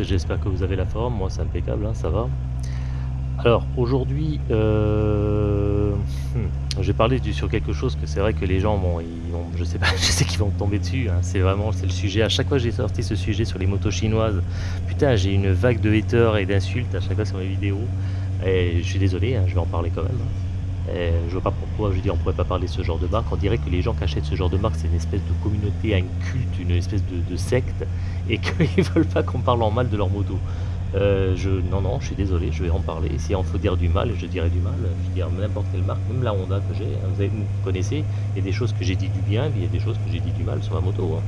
J'espère que vous avez la forme, moi c'est impeccable, hein, ça va. Alors aujourd'hui, euh, hmm, je vais parler sur quelque chose que c'est vrai que les gens vont, ils vont- je sais pas, je sais qu'ils vont tomber dessus. hein, c'est vraiment, le sujet. À chaque fois que j'ai sorti ce sujet sur les motos chinoises, putain, j'ai une vague de haters et d'insultes à chaque fois sur mes vidéos. Et je suis désolé, hein, je vais en parler quand même. Et je vois pas pourquoi, je veux dire, on pourrait pas parler de ce genre de marque. On dirait que les gens qui achètent ce genre de marque, c'est une espèce de communauté, un culte, une espèce de, secte, et qu'ils veulent pas qu'on parle en mal de leur moto. Euh, non, non, je suis désolé, je vais en parler. Si on faut dire du mal, je dirai du mal. Je veux dire n'importe quelle marque, même la Honda que j'ai. hein, Vous, vous connaissez, il y a des choses que j'ai dit du bien, il y a des choses que j'ai dit du mal sur la moto. hein.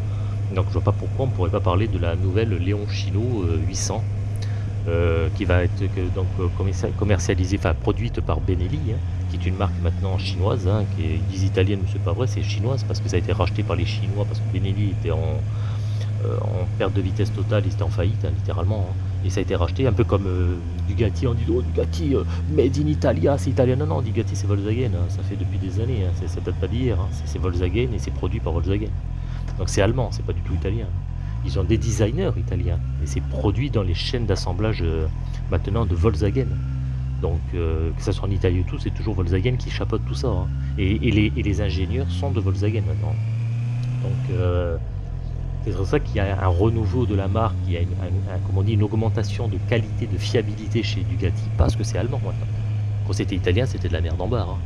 Donc je vois pas pourquoi on pourrait pas parler de la nouvelle Léon Chino euh, 800 euh, qui va être donc euh, commercia- commercialisée, enfin produite par Benelli, hein, qui est une marque maintenant chinoise, hein, qui est, ils disent italienne, mais c'est pas vrai, c'est chinoise parce que ça a été racheté par les Chinois parce que Benelli était en, euh, en perte de vitesse totale, ils étaient en faillite, hein, littéralement. hein. Et ça a été racheté, un peu comme euh, Bugatti, on dit oh, Bugatti, euh, made in Italia, c'est italien. Non, non, Bugatti c'est Volkswagen, ça fait depuis des années, hein, c'est- ça date pas d'hier, c'est c'est Volkswagen et c'est produit par Volkswagen. Donc c'est allemand, c'est pas du tout italien. Ils ont des designers italiens et c'est produit dans les chaînes d'assemblage euh, maintenant de Volkswagen. Donc que ce soit en Italie ou tout, c'est toujours Volkswagen qui chapeaute tout ça. hein. Et, les, ingénieurs sont de Volkswagen maintenant. Donc euh, c'est pour ça qu'il y a un renouveau de la marque, il y a une, dit, une augmentation de qualité, de fiabilité chez Bugatti, parce que c'est allemand maintenant. Quand c'était italien, c'était de la merde en barre. hein,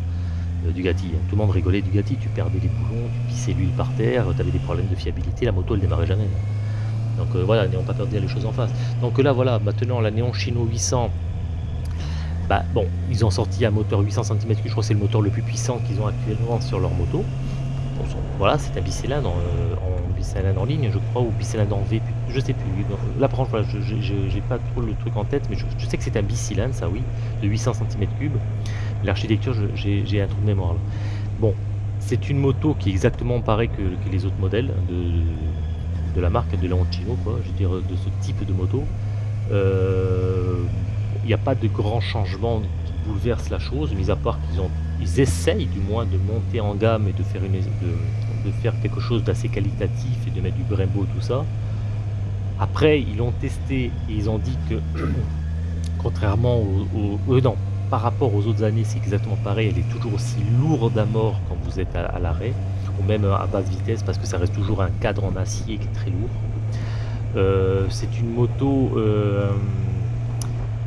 euh, hein. tout le monde rigolait de Bugatti, tu perdais les boulons, tu pissais l'huile par terre, tu avais des problèmes de fiabilité, la moto elle démarrait jamais. Donc euh, voilà, n'ayons pas peur de dire les choses en face. Donc là voilà, maintenant la Néon Chino 800, bah bon, ils ont sorti un moteur 800 cm3, je crois que c'est le moteur le plus puissant qu'ils ont actuellement sur leur moto. Voilà, c'est un bicylindre euh, en bicylindre en ligne, je crois, ou bicylindre en V, je sais plus. Là, par contre, je j'ai pas trop le truc en tête, mais je, sais que c'est un bicylindre, ça oui, de 800 cm3. L'architecture, j'ai un trou de mémoire là. Bon, c'est une moto qui est exactement pareille que, que les autres modèles de, de la marque de Leoncino, quoi, je veux dire, de ce type de moto. Euh, Il n'y a pas de grands changements qui bouleversent la chose, mis à part qu'ils ont, ils essayent du moins de monter en gamme et de faire, une, quelque chose d'assez qualitatif et de mettre du Brembo, tout ça. Après, ils l'ont testé et ils ont dit que, contrairement aux, non, par rapport aux autres années, c'est exactement pareil. Elle est toujours aussi lourde à mort quand vous êtes à, à l'arrêt, ou même à basse vitesse, parce que ça reste toujours un cadre en acier qui est très lourd. Euh, c'est une moto, euh,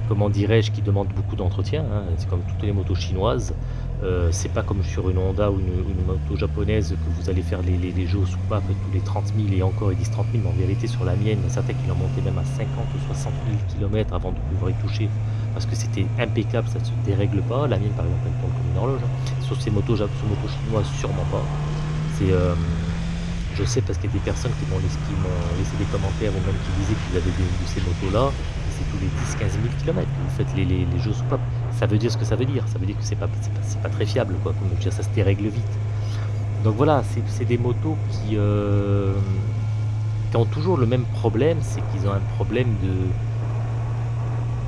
comment dirais-je, qui demande beaucoup d'entretien. hein. C'est comme toutes les motos chinoises. Euh, c'est pas comme sur une Honda ou une, moto japonaise que vous allez faire les, les, les jeux sous tous les 30 000 et encore ils disent 30 000, mais en vérité sur la mienne, certains qui l'ont monté même à 50 ou 60 000 km avant de pouvoir y toucher parce que c'était impeccable, ça ne se dérègle pas. La mienne par exemple elle tourne comme une horloge. hein. Sur ces motos, sur motos chinoises, sûrement pas. Euh, je sais parce qu'il y a des personnes qui m'ont laissé, des commentaires ou même qui disaient qu'ils avaient de ces motos-là. Les 10-15 000 km vous faites les, les, les jeux sous pape. Ça veut dire ce que ça veut dire. Ça veut dire que c'est pas, très fiable, quoi. Comme je veux dire, ça se dérègle vite. Donc voilà, c'est des motos qui, euh, qui ont toujours le même problème, c'est qu'ils ont un problème de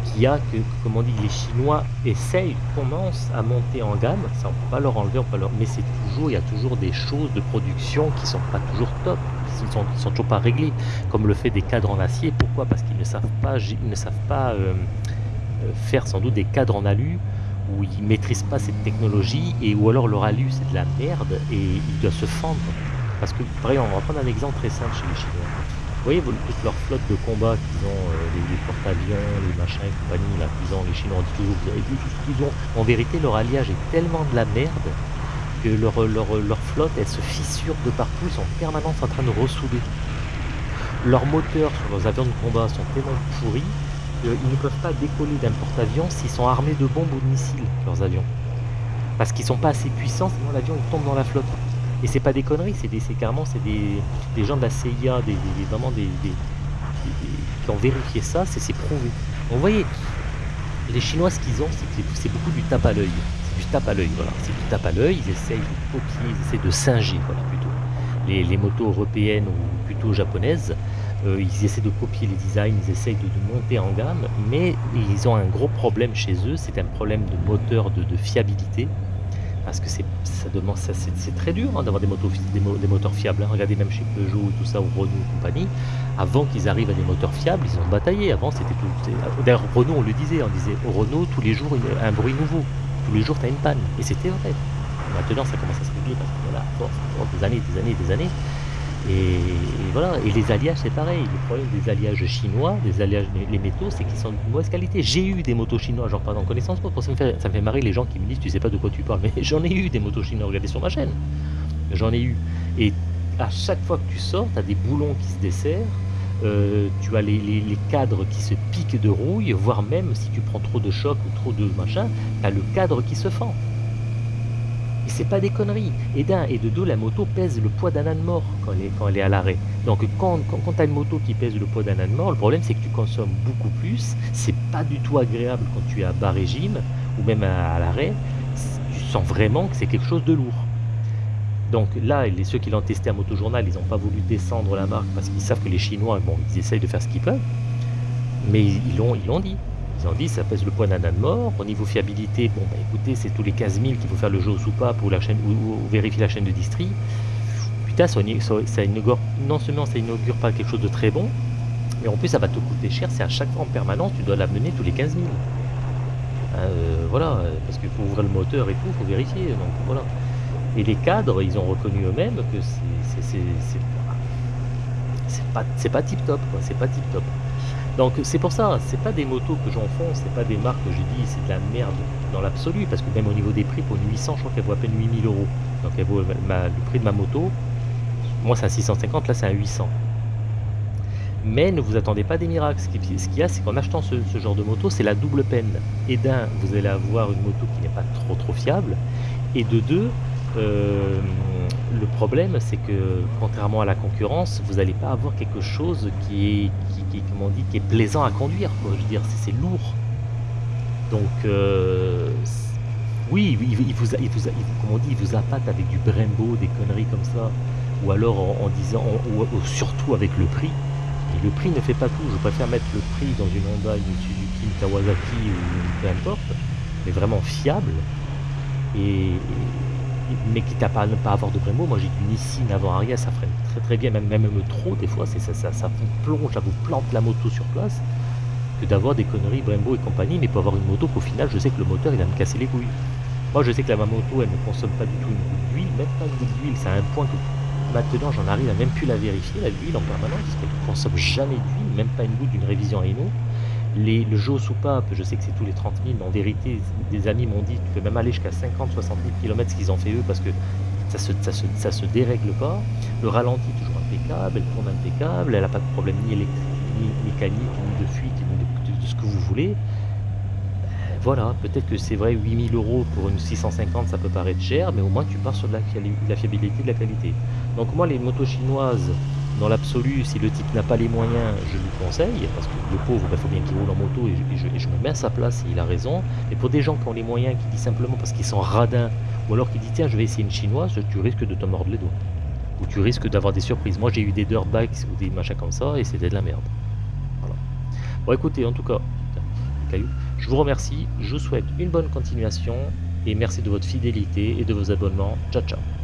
qu'il y a que, comme on dit, les Chinois essayent, commencent à monter en gamme, ça on peut pas leur enlever, on peut leur... mais c'est toujours, il y a toujours des choses de production qui sont pas toujours top, qui sont, toujours pas réglées, comme le fait des cadres en acier. Pourquoi? Parce qu'ils ne savent pas, ils ne savent pas euh, euh, faire sans doute des cadres en alu où ils maîtrisent pas cette technologie et ou alors leur alu c'est de la merde et ils doivent se fendre. Parce que, par exemple, on va prendre un exemple très simple chez les Chinois. Vous voyez toute leur flotte de combat qu'ils ont, euh, les, les porte-avions, les machins et compagnie, là, qu'ils ont, les Chinois on dit toujours, vous avez vu tout ce qu'ils ont. En vérité, leur alliage est tellement de la merde que leur, leur, leur flotte, elle se fissure de partout, ils sont en permanence en train de ressouder. Leurs moteurs sur leurs avions de combat sont tellement pourris qu'ils ne peuvent pas décoller d'un porte-avions s'ils sont armés de bombes ou de missiles, leurs avions. Parce qu'ils sont pas assez puissants, sinon l'avion tombe dans la flotte. Et c'est pas des conneries, c'est carrément c'est des, des gens de la CIA, des, vraiment des, qui ont vérifié ça, c'est prouvé. Vous voyez, les Chinois ce qu'ils ont, c'est beaucoup du tape à l'œil. Du tape à l'œil, voilà. C'est du tape à l'œil, ils essayent de copier, ils essayent de singer, voilà, plutôt. Les, motos européennes ou plutôt japonaises, euh, ils essaient de copier les designs, ils essayent de, monter en gamme, mais ils ont un gros problème chez eux, c'est un problème de moteur, de, fiabilité. Parce que c'est ça demande ça c'est très dur, hein, d'avoir des des mo des moteurs fiables, hein. Regardez même chez Peugeot tout ça ou Renault et compagnie, avant qu'ils arrivent à des moteurs fiables, ils ont bataillé. Avant c'était tout d'ailleurs Renault on le disait, on disait: «Renault tous les jours un bruit nouveau, tous les jours tu as une panne» et c'était vrai. Maintenant ça commence à se régler parce que voilà, force, force des années, des années, des années et voilà et les alliages c'est pareil. Le problème des alliages chinois, des alliages les métaux, c'est qu'ils sont de mauvaise qualité. J'ai eu des motos chinois, j'en parle en connaissance ça me fait ça me fait marrer les gens qui me disent: «Tu sais pas de quoi tu parles», mais j'en ai eu des motos chinois, regardez sur ma chaîne. J'en ai eu et à chaque fois que tu sors, tu des boulons qui se desserrent, heu, tu as les cadres qui se piquent de rouille, voire même si tu prends trop de choc ou trop de machin, tu as le cadre qui se fend. Et c'est pas des conneries et d'1 et de 2 la moto pèse le poids d'un âne mort quand elle est à l'arrêt. Donc quand quand tu as une moto qui pèse le poids d'un âne mort, le problème c'est que tu consommes beaucoup plus, c'est pas du tout agréable quand tu es à bas régime ou même à l'arrêt, tu sens vraiment que c'est quelque chose de lourd. Donc là, les ceux qui l'ont testé à Motojournal, ils ont pas voulu descendre la marque parce qu'ils savent que les Chinois, bon, ils essayent de faire ce qu'ils peuvent, mais ils l'ont dit. Ils ont dit: «Ça pèse le poids d'un âne mort». Au niveau fiabilité, bon, bah, écoutez, c'est tous les 15 000 qu'il faut faire le jeu ou ou ou vérifier la chaîne de distri. Putain, non seulement ça inaugure pas quelque chose de très bon, mais en plus ça va te coûter cher si à chaque fois en permanence tu dois l'amener tous les 15 000. Heu, voilà, parce qu'il faut ouvrir le moteur et tout, faut vérifier, donc voilà et les cadres, ils ont reconnu eux-mêmes que c'est pas pas tip top, c'est pas tip top. Donc c'est pour ça, c'est pas des motos que j'enfonce, c'est pas des marques que je dis: «C'est de la merde» dans l'absolu, parce que même au niveau des prix pour une 800, je crois qu'elle vaut à peine 8 000 €. Donc elle vaut le prix de ma moto, moi c'est un 650, là c'est un 800. Mais ne vous attendez pas des miracles. Ce qui ce qu'il y a, c'est qu'en achetant ce genre de moto, c'est la double peine et d'1, vous allez avoir une moto qui n'est pas trop, trop fiable et de 2, hem, le problème c'est que contrairement à la concurrence, vous allez pas avoir quelque chose qui est comment? Qui est plaisant à conduire, dire, c'est lourd. Donc heu, c oui, il vous a il vous appâte avec du Brembo, des conneries comme ça ou alors en disant ou ou surtout avec le prix et le prix ne fait pas tout. Je préfère mettre le prix dans une Honda, une Suzuki, une Kawasaki ou peu importe, mais vraiment fiable et mais quitte à pas ne pas avoir de Brembo, moi j'ai du Nissin avant-arrière, ça freine très, très bien, même même trop des fois, ça vous plonge, ça vous plante la moto sur place, que d'avoir des conneries Brembo et compagnie, mais pour avoir une moto qu'au final je sais que le moteur il va me casser les couilles. Moi je sais que là ma moto elle ne consomme pas du tout une goutte d'huile, même pas une goutte d'huile, c'est à un point que maintenant j'en arrive à même plus la vérifier, là, l'huile en permanence, parce qu'elle consomme jamais d'huile, même pas une goutte d'une révision Hino. Le jeu aux soupapes, je sais que c'est tous les 30 000, mais en vérité, des amis m'ont dit: «Tu peux même aller jusqu'à 50-60 000 kilomètres», ce qu'ils ont fait eux, parce que ça se ça se dérègle pas. Le ralenti toujours impeccable, elle tourne impeccable, elle a pas de problème ni électrique, ni mécanique, ni de fuite, ni de ce que vous voulez. Beh, voilà, peut-être que c'est vrai 8 000 € pour une 650, ça peut paraître cher, mais au moins tu pars sur de la la fiabilité, de la qualité. Donc moi les motos chinoises, dans l'absolu, si le type n'a pas les moyens, je lui conseille, parce que le pauvre, il faut bien qu'il roule en moto et je me mets à sa place et il a raison. Mais pour des gens qui ont les moyens, qui disent simplement parce qu'ils sont radins ou alors qui disent: «Tiens, je vais essayer une chinoise», tu risques de te mordre les doigts ou tu risques d'avoir des surprises. Moi j'ai eu des dirt bikes ou des machins comme ça et c'était de la merde. Voilà. Bon écoutez, en tout cas, caillou, je vous remercie, je vous souhaite une bonne continuation et merci de votre fidélité et de vos abonnements. Ciao, ciao.